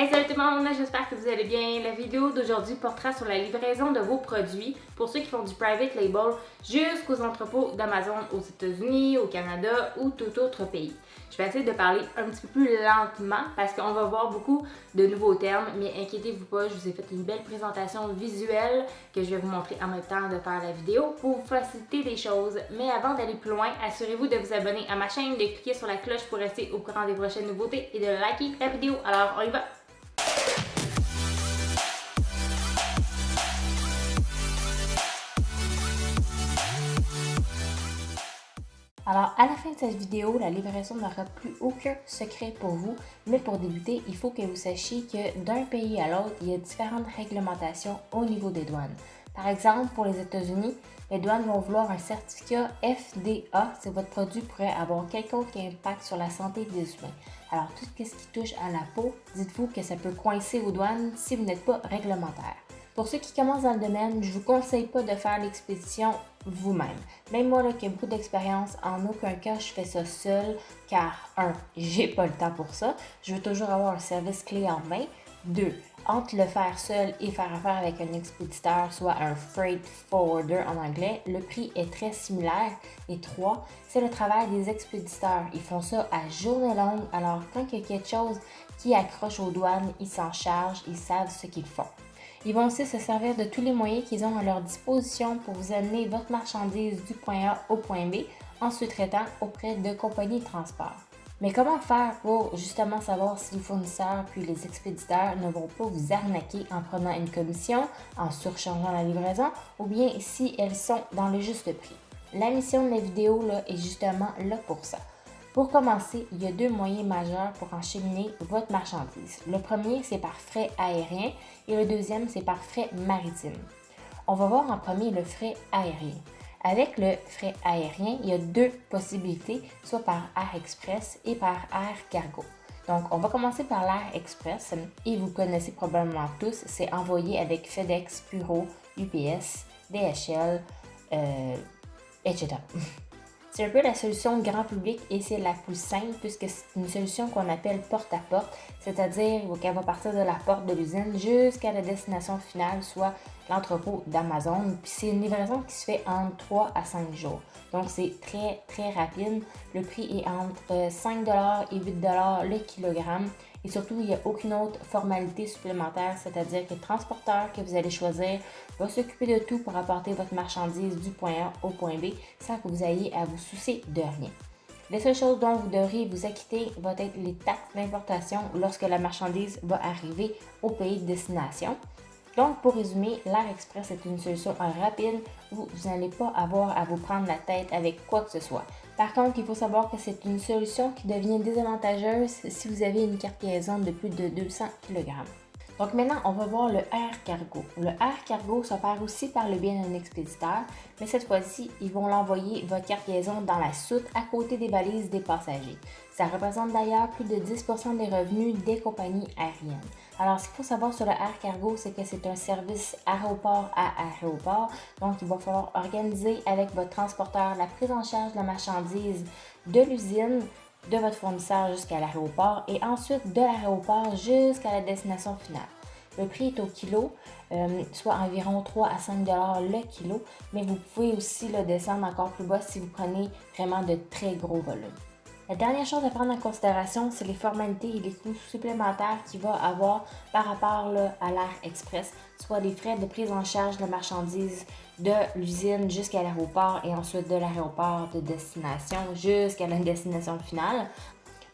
Hey salut tout le monde, j'espère que vous allez bien. La vidéo d'aujourd'hui portera sur la livraison de vos produits pour ceux qui font du private label jusqu'aux entrepôts d'Amazon aux États-Unis, au Canada ou tout autre pays. Je vais essayer de parler un petit peu plus lentement parce qu'on va voir beaucoup de nouveaux termes, mais inquiétez-vous pas, je vous ai fait une belle présentation visuelle que je vais vous montrer en même temps de faire la vidéo pour vous faciliter les choses. Mais avant d'aller plus loin, assurez-vous de vous abonner à ma chaîne, de cliquer sur la cloche pour rester au courant des prochaines nouveautés et de liker la vidéo. Alors on y va! Alors, à la fin de cette vidéo, la livraison n'aura plus aucun secret pour vous, mais pour débuter, il faut que vous sachiez que d'un pays à l'autre, il y a différentes réglementations au niveau des douanes. Par exemple, pour les États-Unis, les douanes vont vouloir un certificat FDA si votre produit pourrait avoir quelconque impact sur la santé des humains. Alors, tout ce qui touche à la peau, dites-vous que ça peut coincer aux douanes si vous n'êtes pas réglementaire. Pour ceux qui commencent dans le domaine, je vous conseille pas de faire l'expédition vous-même. Même moi là, qui ai beaucoup d'expérience, en aucun cas je fais ça seul car un, j'ai pas le temps pour ça. Je veux toujours avoir un service clé en main. Deux, entre le faire seul et faire affaire avec un expéditeur, soit un freight forwarder en anglais, le prix est très similaire. Et trois, c'est le travail des expéditeurs. Ils font ça à journée longue, alors quand il y a quelque chose qui accroche aux douanes, ils s'en chargent, ils savent ce qu'ils font. Ils vont aussi se servir de tous les moyens qu'ils ont à leur disposition pour vous amener votre marchandise du point A au point B en sous-traitant auprès de compagnies de transport. Mais comment faire pour justement savoir si les fournisseurs puis les expéditeurs ne vont pas vous arnaquer en prenant une commission, en surchargeant la livraison ou bien si elles sont dans le juste prix? La mission de la vidéo là, est justement là pour ça. Pour commencer, il y a deux moyens majeurs pour enchaîner votre marchandise. Le premier, c'est par frais aérien et le deuxième, c'est par frais maritime. On va voir en premier le frais aérien. Avec le frais aérien, il y a deux possibilités, soit par Air Express et par Air Cargo. Donc, on va commencer par l'Air Express et vous connaissez probablement tous, c'est envoyé avec FedEx, Puro, UPS, DHL, etc. C'est un peu la solution grand public et c'est la plus simple puisque c'est une solution qu'on appelle porte-à-porte, c'est-à-dire qu'elle va partir de la porte de l'usine jusqu'à la destination finale, soit l'entrepôt d'Amazon. Puis c'est une livraison qui se fait en 3 à 5 jours. Donc c'est très très rapide. Le prix est entre 5 et 8 le kilogramme. Et surtout, il n'y a aucune autre formalité supplémentaire, c'est-à-dire que le transporteur que vous allez choisir va s'occuper de tout pour apporter votre marchandise du point A au point B sans que vous ayez à vous soucier de rien. Les seules choses dont vous devrez vous acquitter vont être les taxes d'importation lorsque la marchandise va arriver au pays de destination. Donc, pour résumer, l'Air Express est une solution rapide où vous n'allez pas avoir à vous prendre la tête avec quoi que ce soit. Par contre, il faut savoir que c'est une solution qui devient désavantageuse si vous avez une carte de plus de 200 kg. Donc maintenant, on va voir le air cargo. Le air cargo s'opère aussi par le bien d'un expéditeur, mais cette fois-ci, ils vont l'envoyer votre carte liaison dans la soute à côté des valises des passagers. Ça représente d'ailleurs plus de 10% des revenus des compagnies aériennes. Alors, ce qu'il faut savoir sur le air cargo, c'est que c'est un service aéroport à aéroport. Donc, il va falloir organiser avec votre transporteur la prise en charge de la marchandise de l'usine de votre fournisseur jusqu'à l'aéroport et ensuite de l'aéroport jusqu'à la destination finale. Le prix est au kilo, euh, soit environ 3 à 5 le kilo, mais vous pouvez aussi le descendre encore plus bas si vous prenez vraiment de très gros volumes. La dernière chose à prendre en considération, c'est les formalités et les coûts supplémentaires qu'il va avoir par rapport à l'air express, soit les frais de prise en charge de marchandises de l'usine jusqu'à l'aéroport et ensuite de l'aéroport de destination jusqu'à la destination finale.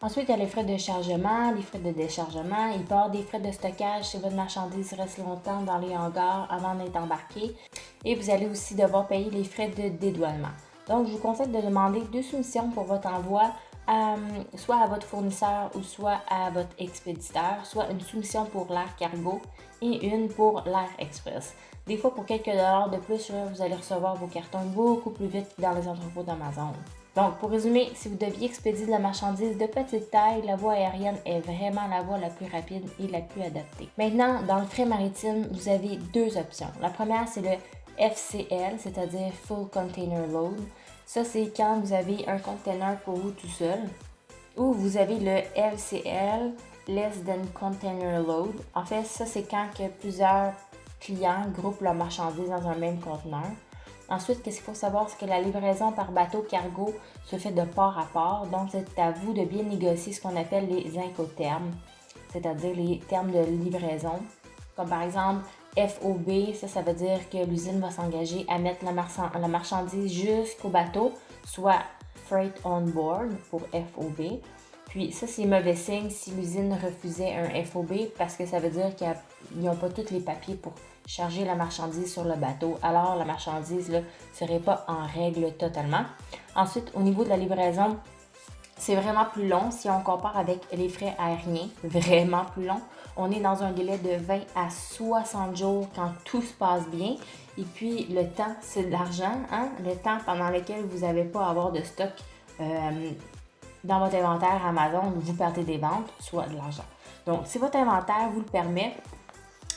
Ensuite, il y a les frais de chargement, les frais de déchargement. Il peut y avoir des frais de stockage si votre marchandise reste longtemps dans les hangars avant d'être embarquée. Et vous allez aussi devoir payer les frais de dédouanement. Donc, je vous conseille de demander deux soumissions pour votre envoi euh, soit à votre fournisseur ou soit à votre expéditeur, soit une soumission pour l'air cargo et une pour l'air express. Des fois, pour quelques dollars de plus, vous allez recevoir vos cartons beaucoup plus vite dans les entrepôts d'Amazon. Donc, pour résumer, si vous deviez expédier de la marchandise de petite taille, la voie aérienne est vraiment la voie la plus rapide et la plus adaptée. Maintenant, dans le frais maritime, vous avez deux options. La première, c'est le FCL, c'est-à-dire Full Container Load. Ça, c'est quand vous avez un container pour vous tout seul. Ou vous avez le LCL, less than container load. En fait, ça, c'est quand que plusieurs clients groupent leurs marchandises dans un même conteneur. Ensuite, qu'est-ce qu'il faut savoir, c'est que la livraison par bateau cargo se fait de port à port. Donc, c'est à vous de bien négocier ce qu'on appelle les incoterms, c'est-à-dire les termes de livraison. Comme par exemple, FOB, ça, ça veut dire que l'usine va s'engager à mettre la, marchandise jusqu'au bateau, soit Freight on Board pour FOB. Puis ça, c'est mauvais signe si l'usine refusait un FOB parce que ça veut dire qu'ils n'ont pas tous les papiers pour charger la marchandise sur le bateau. Alors la marchandise ne serait pas en règle totalement. Ensuite, au niveau de la livraison, c'est vraiment plus long si on compare avec les frais aériens, vraiment plus long. On est dans un délai de 20 à 60 jours quand tout se passe bien. Et puis le temps, c'est de l'argent, hein? le temps pendant lequel vous n'avez pas à avoir de stock euh, dans votre inventaire Amazon, vous perdez des ventes, soit de l'argent. Donc, si votre inventaire vous le permet,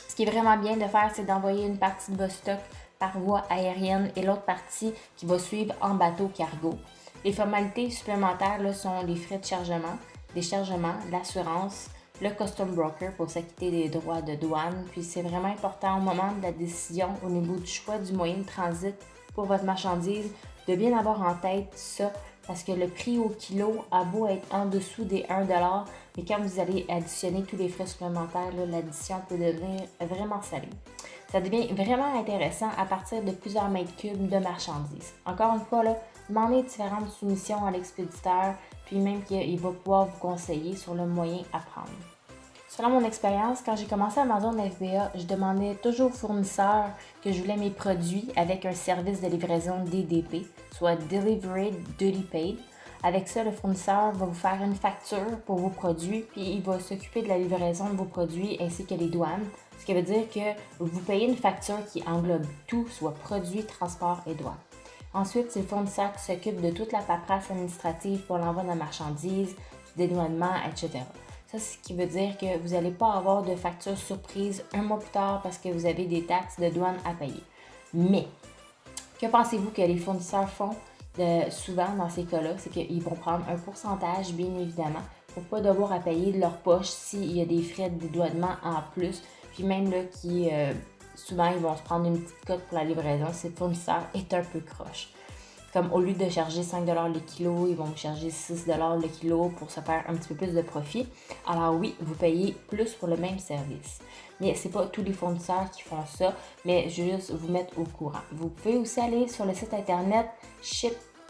ce qui est vraiment bien de faire, c'est d'envoyer une partie de votre stock par voie aérienne et l'autre partie qui va suivre en bateau cargo. Les formalités supplémentaires là, sont les frais de chargement, déchargement, l'assurance, le custom broker pour s'acquitter des droits de douane. Puis c'est vraiment important au moment de la décision au niveau du choix du moyen de transit pour votre marchandise de bien avoir en tête ça parce que le prix au kilo a beau être en dessous des 1 mais quand vous allez additionner tous les frais supplémentaires, l'addition peut devenir vraiment salée. Ça devient vraiment intéressant à partir de plusieurs mètres cubes de marchandises. Encore une fois, là, demandez différentes soumissions à l'expéditeur, puis même qu'il va pouvoir vous conseiller sur le moyen à prendre. Selon mon expérience, quand j'ai commencé Amazon FBA, je demandais toujours au fournisseur que je voulais mes produits avec un service de livraison DDP, soit Delivery Duty Paid. Avec ça, le fournisseur va vous faire une facture pour vos produits, puis il va s'occuper de la livraison de vos produits ainsi que les douanes. Ce qui veut dire que vous payez une facture qui englobe tout, soit produits, transport et douane. Ensuite, c'est le fournisseur qui s'occupe de toute la paperasse administrative pour l'envoi de la marchandise, du dédouanement, etc. Ça, ce qui veut dire que vous n'allez pas avoir de facture surprise un mois plus tard parce que vous avez des taxes de douane à payer. Mais, que pensez-vous que les fournisseurs font souvent dans ces cas-là? C'est qu'ils vont prendre un pourcentage, bien évidemment, pour pas devoir à payer de leur poche s'il y a des frais de dédouanement en plus. Puis même là, qui, euh, souvent, ils vont se prendre une petite cote pour la livraison si le fournisseur est un peu croche. Comme au lieu de charger 5 le kilo, ils vont vous charger 6 le kilo pour se faire un petit peu plus de profit. Alors oui, vous payez plus pour le même service. Mais ce n'est pas tous les fournisseurs qui font ça, mais juste vous mettre au courant. Vous pouvez aussi aller sur le site internet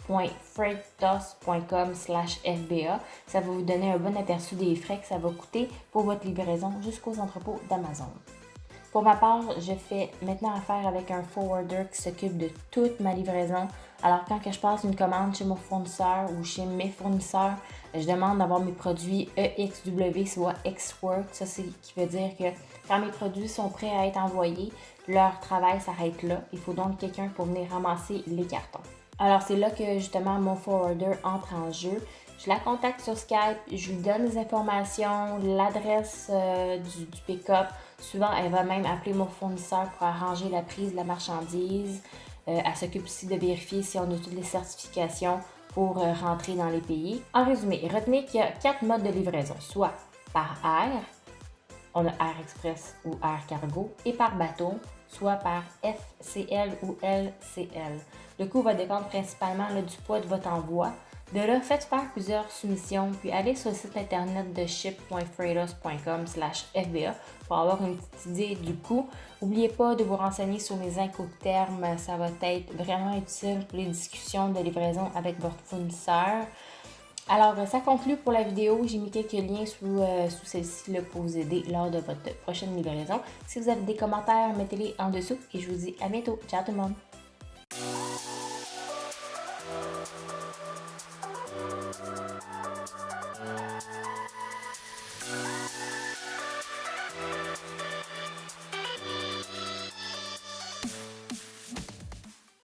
ship.freightdos.com FBA. Ça va vous donner un bon aperçu des frais que ça va coûter pour votre livraison jusqu'aux entrepôts d'Amazon. Pour ma part, je fais maintenant affaire avec un forwarder qui s'occupe de toute ma livraison. Alors quand que je passe une commande chez mon fournisseur ou chez mes fournisseurs, je demande d'avoir mes produits EXW, soit X-Work. Ça, c'est qui veut dire que quand mes produits sont prêts à être envoyés, leur travail s'arrête là. Il faut donc quelqu'un pour venir ramasser les cartons. Alors c'est là que justement mon forwarder entre en jeu. Je la contacte sur Skype, je lui donne les informations, l'adresse euh, du, pick-up, Souvent, elle va même appeler mon fournisseur pour arranger la prise de la marchandise. Euh, elle s'occupe aussi de vérifier si on a toutes les certifications pour euh, rentrer dans les pays. En résumé, retenez qu'il y a quatre modes de livraison, soit par air, on a Air Express ou Air Cargo, et par bateau, soit par FCL ou LCL. Le coût va dépendre principalement du poids de votre envoi, de là, faites faire plusieurs soumissions, puis allez sur le site internet de ship.freightos.com FBA pour avoir une petite idée du coût. N'oubliez pas de vous renseigner sur les incoterms, ça va être vraiment utile pour les discussions de livraison avec votre fournisseur. Alors, ça conclut pour la vidéo. J'ai mis quelques liens sous, euh, sous celle-ci pour vous aider lors de votre prochaine livraison. Si vous avez des commentaires, mettez-les en dessous et je vous dis à bientôt. Ciao tout le monde!